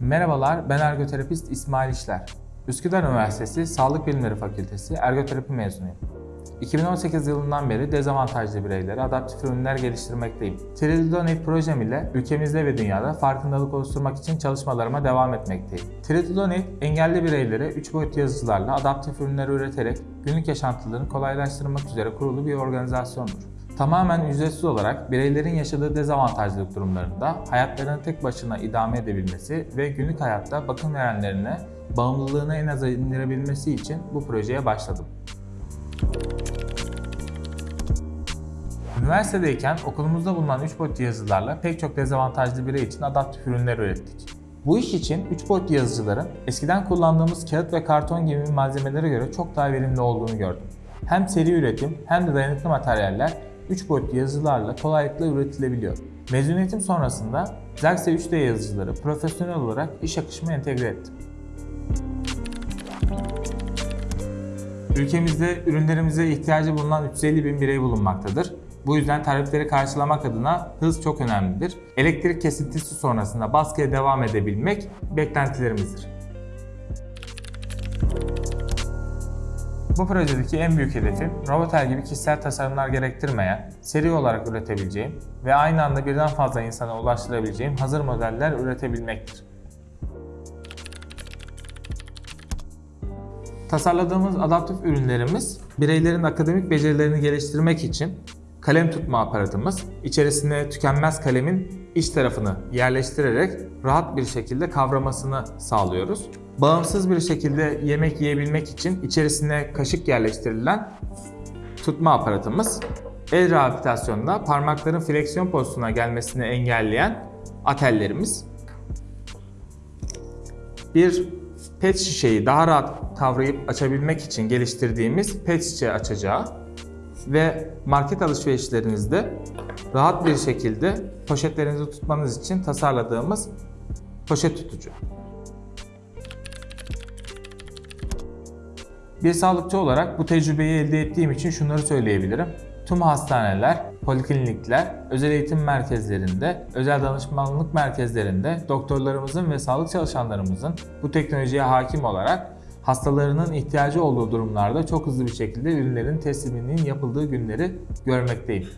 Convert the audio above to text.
Merhabalar, ben ergoterapist İsmail İşler. Üsküdar Üniversitesi Sağlık Bilimleri Fakültesi Ergoterapi mezunuyum. 2018 yılından beri dezavantajlı bireylere adaptif ürünler geliştirmekteyim. Tridodonate projem ile ülkemizde ve dünyada farkındalık oluşturmak için çalışmalarıma devam etmekteyim. Tridodonate, engelli bireylere 3 boyutlu yazıcılarla adaptif ürünler üreterek günlük yaşantılarını kolaylaştırmak üzere kurulu bir organizasyondur. Tamamen ücretsiz olarak bireylerin yaşadığı dezavantajlılık durumlarında hayatlarını tek başına idame edebilmesi ve günlük hayatta bakım verenlerine bağımlılığını en aza indirebilmesi için bu projeye başladım. Üniversitedeyken okulumuzda bulunan 3 boyutlu yazıcılarla pek çok dezavantajlı birey için adaptif ürünler ürettik. Bu iş için 3 boyutlu yazıcıların eskiden kullandığımız kağıt ve karton gibi malzemelere göre çok daha verimli olduğunu gördüm. Hem seri üretim hem de dayanıklı materyaller 3 boyutlu yazıcılarla kolaylıkla üretilebiliyor. Mezuniyetim sonrasında Xerxes 3D yazıcıları profesyonel olarak iş akışıma entegre ettim. Ülkemizde ürünlerimize ihtiyacı bulunan 350 bin birey bulunmaktadır. Bu yüzden talepleri karşılamak adına hız çok önemlidir. Elektrik kesintisi sonrasında baskıya devam edebilmek beklentilerimizdir. Bu projedeki en büyük hedefim, Robotel gibi kişisel tasarımlar gerektirmeyen, seri olarak üretebileceğim ve aynı anda birden fazla insana ulaştırabileceğim hazır modeller üretebilmektir. Tasarladığımız adaptif ürünlerimiz bireylerin akademik becerilerini geliştirmek için kalem tutma aparatımız, içerisine tükenmez kalemin iç tarafını yerleştirerek rahat bir şekilde kavramasını sağlıyoruz. Bağımsız bir şekilde yemek yiyebilmek için içerisine kaşık yerleştirilen tutma aparatımız, el rehabilitasyonunda parmakların fleksiyon pozisyonuna gelmesini engelleyen atellerimiz, bir pet şişeyi daha rahat kavrayıp açabilmek için geliştirdiğimiz pet şişe açacağı ve market alışverişlerinizde rahat bir şekilde poşetlerinizi tutmanız için tasarladığımız poşet tutucu. Bir sağlıkçı olarak bu tecrübeyi elde ettiğim için şunları söyleyebilirim. Tüm hastaneler, poliklinikler, özel eğitim merkezlerinde, özel danışmanlık merkezlerinde doktorlarımızın ve sağlık çalışanlarımızın bu teknolojiye hakim olarak hastalarının ihtiyacı olduğu durumlarda çok hızlı bir şekilde ürünlerin tesliminin yapıldığı günleri görmekteyim.